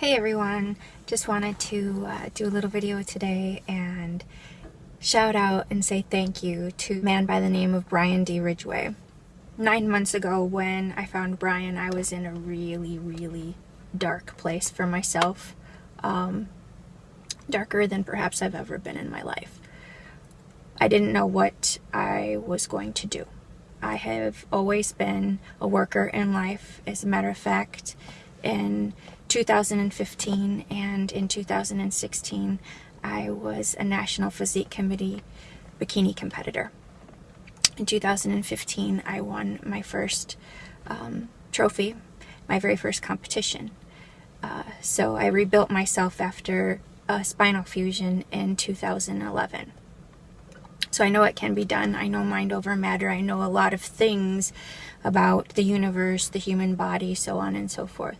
Hey everyone, just wanted to uh, do a little video today and shout out and say thank you to a man by the name of Brian D. Ridgway. Nine months ago when I found Brian, I was in a really, really dark place for myself. Um, darker than perhaps I've ever been in my life. I didn't know what I was going to do. I have always been a worker in life. As a matter of fact, in 2015 and in 2016, I was a National Physique Committee bikini competitor. In 2015, I won my first um, trophy, my very first competition. Uh, so I rebuilt myself after a spinal fusion in 2011. So I know it can be done. I know mind over matter. I know a lot of things about the universe, the human body, so on and so forth.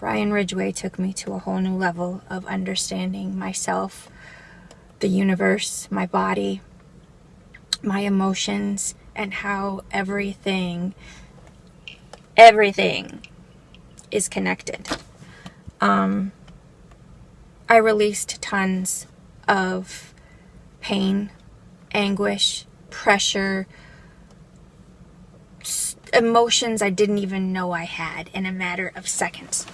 Brian Ridgway took me to a whole new level of understanding myself, the universe, my body, my emotions, and how everything, everything is connected. Um, I released tons of pain, anguish, pressure, emotions I didn't even know I had in a matter of seconds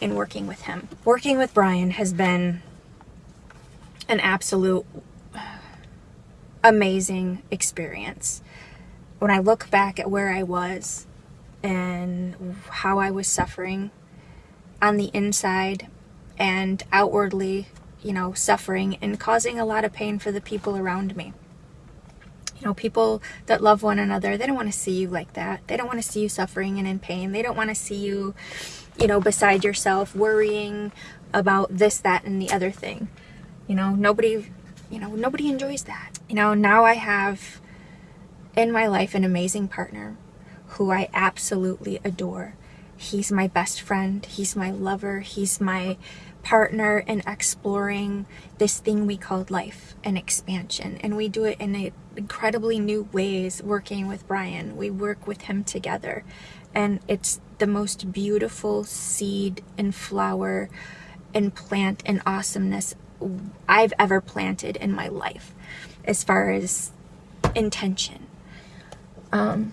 in working with him. Working with Brian has been an absolute amazing experience. When I look back at where I was and how I was suffering on the inside and outwardly, you know, suffering and causing a lot of pain for the people around me you know, people that love one another, they don't want to see you like that. They don't want to see you suffering and in pain. They don't want to see you, you know, beside yourself, worrying about this, that, and the other thing. You know, nobody, you know, nobody enjoys that. You know, now I have in my life an amazing partner who I absolutely adore. He's my best friend. He's my lover. He's my partner in exploring this thing we called life and expansion. And we do it in incredibly new ways working with Brian. We work with him together. And it's the most beautiful seed and flower and plant and awesomeness I've ever planted in my life as far as intention. Um,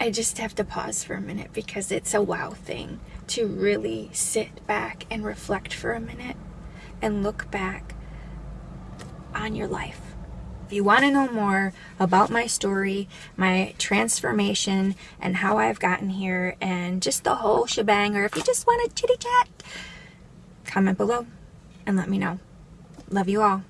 I just have to pause for a minute because it's a wow thing to really sit back and reflect for a minute and look back on your life. If you want to know more about my story, my transformation, and how I've gotten here, and just the whole shebang, or if you just want to chitty chat, comment below and let me know. Love you all.